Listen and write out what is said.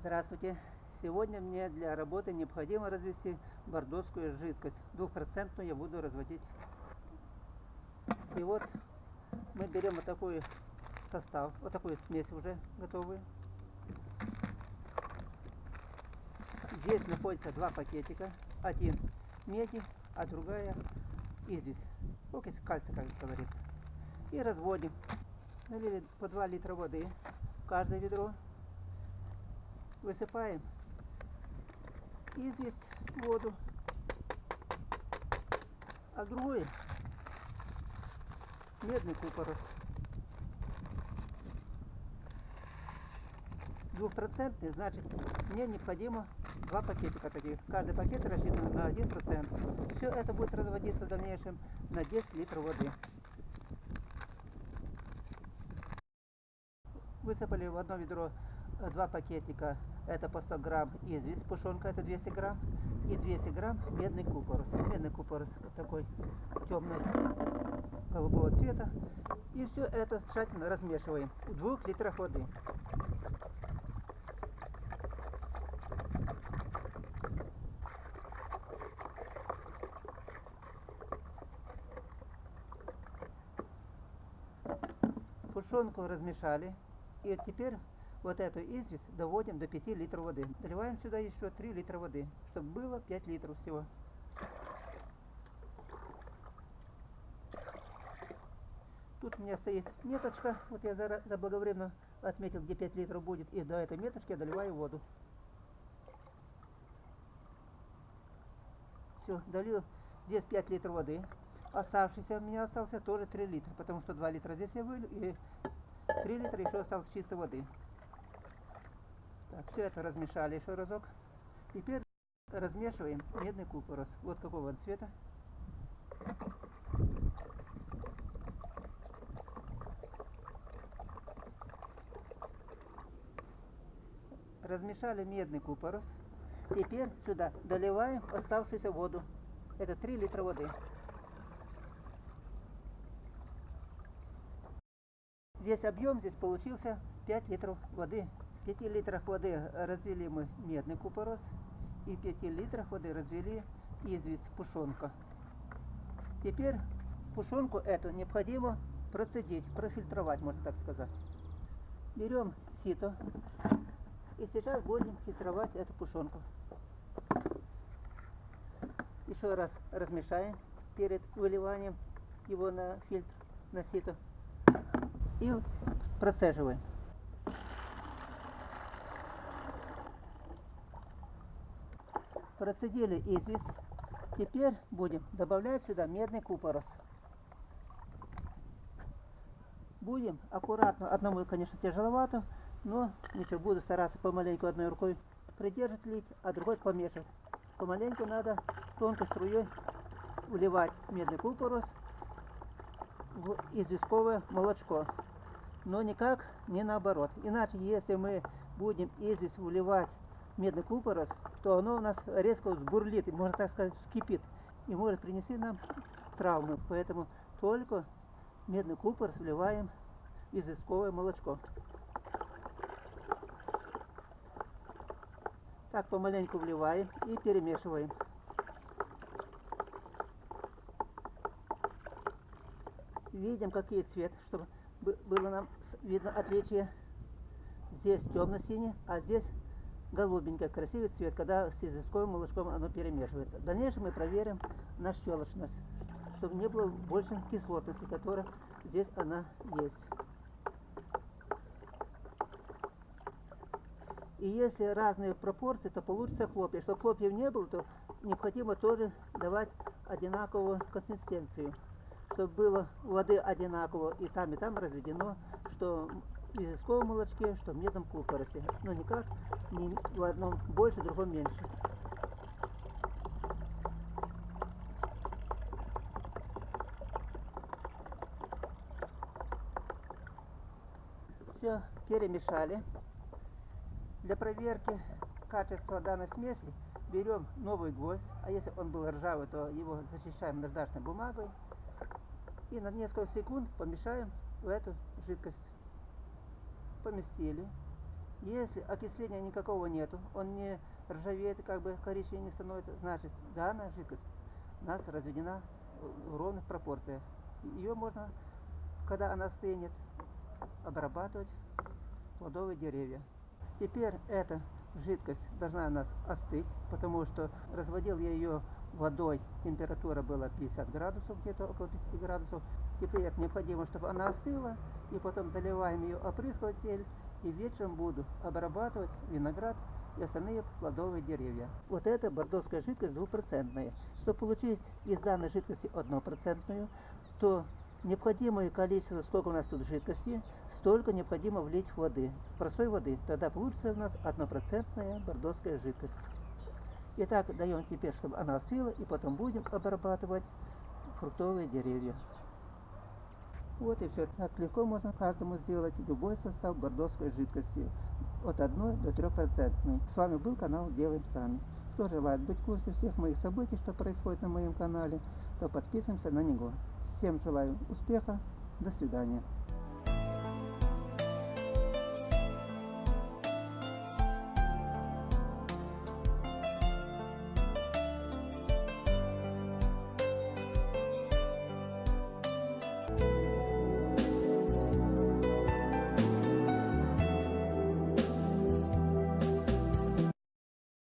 Здравствуйте! Сегодня мне для работы необходимо развести бордоскую жидкость. Двухпроцентную я буду разводить. И вот мы берем вот такой состав, вот такую смесь уже готовую. Здесь находится два пакетика. Один меди, а другая известь. Окись кальция, как говорится. И разводим. Налили по 2 литра воды в каждое ведро. Высыпаем известь, воду, а другой медный купорос. Двухпроцентный, значит, мне необходимо два пакетика таких. Каждый пакет рассчитан на один процент. Все это будет разводиться в дальнейшем на 10 литров воды. Высыпали в одно ведро два пакетика, это по 100 грамм известь, пушонка это 200 грамм, и 200 грамм медный купорос. Медный купорос такой темный голубого цвета. И все это тщательно размешиваем в двух литрах воды. Пушонку размешали. И теперь вот эту известь доводим до 5 литров воды. Доливаем сюда еще 3 литра воды, чтобы было 5 литров всего. Тут у меня стоит меточка, вот я заблаговременно отметил, где 5 литров будет, и до этой меточки я доливаю воду. Все, долил здесь 5 литров воды. Оставшийся у меня остался тоже 3 литра, потому что 2 литра здесь я вылил, и 3 литра еще осталось чистой воды. Так, все это размешали еще разок. Теперь размешиваем медный купорос. Вот какого он цвета. Размешали медный купорос. Теперь сюда доливаем оставшуюся воду. Это 3 литра воды. Весь объем здесь получился 5 литров воды. 5 литрах воды развели мы медный купорос и в 5 литрах воды развели известь пушонка. Теперь пушонку эту необходимо процедить, профильтровать, можно так сказать. Берем сито и сейчас будем фильтровать эту пушонку. Еще раз размешаем перед выливанием его на фильтр, на сито и процеживаем. Процедили известь. Теперь будем добавлять сюда медный купорос. Будем аккуратно, одному, конечно, тяжеловато, но ничего, буду стараться помаленьку одной рукой придержать лить, а другой помешать. Помаленьку надо тонкой струей вливать медный купорос в известковое молочко. Но никак не наоборот. Иначе, если мы будем известь вливать медный купорос, то оно у нас резко взбурлит, и, можно так сказать, вскипит, и может принести нам травмы. Поэтому только медный купорос вливаем в известковое молочко. Так помаленьку вливаем и перемешиваем. Видим, какие цвет, чтобы было нам видно отличие. Здесь темно-синий, а здесь голубенький, красивый цвет, когда с язычковым молочком оно перемешивается. В дальнейшем мы проверим на щелочность, чтобы не было больше кислотности, которая здесь она есть. И если разные пропорции, то получится хлопья. Чтобы хлопьев не было, то необходимо тоже давать одинаковую консистенцию. Чтобы было воды одинаково и там, и там разведено, что язычковом молочке, что в медном купоросе. Но никак не в одном больше, в другом меньше. Все перемешали. Для проверки качества данной смеси берем новый гвоздь, а если он был ржавый, то его защищаем наждачной бумагой и на несколько секунд помешаем в эту жидкость поместили. Если окисления никакого нету, он не ржавеет, как бы коричневее не становится, значит данная жидкость у нас разведена в ровных пропорциях. Ее можно, когда она стынет, обрабатывать плодовые деревья. Теперь эта жидкость должна у нас остыть, потому что разводил я ее водой, температура была 50 градусов, где-то около 50 градусов. Теперь необходимо, чтобы она остыла, и потом заливаем ее опрыскиватель, и вечером буду обрабатывать виноград и остальные плодовые деревья. Вот эта бордовская жидкость двухпроцентная. Чтобы получить из данной жидкости однопроцентную, то необходимое количество, сколько у нас тут жидкости, столько необходимо влить воды, простой воды. Тогда получится у нас однопроцентная бордовская жидкость. Итак, даем теперь, чтобы она остыла, и потом будем обрабатывать фруктовые деревья. Вот и все. Так легко можно каждому сделать любой состав бордовской жидкости от 1 до 3 процентной. С вами был канал Делаем Сами. Кто желает быть в курсе всех моих событий, что происходит на моем канале, то подписываемся на него. Всем желаю успеха. До свидания.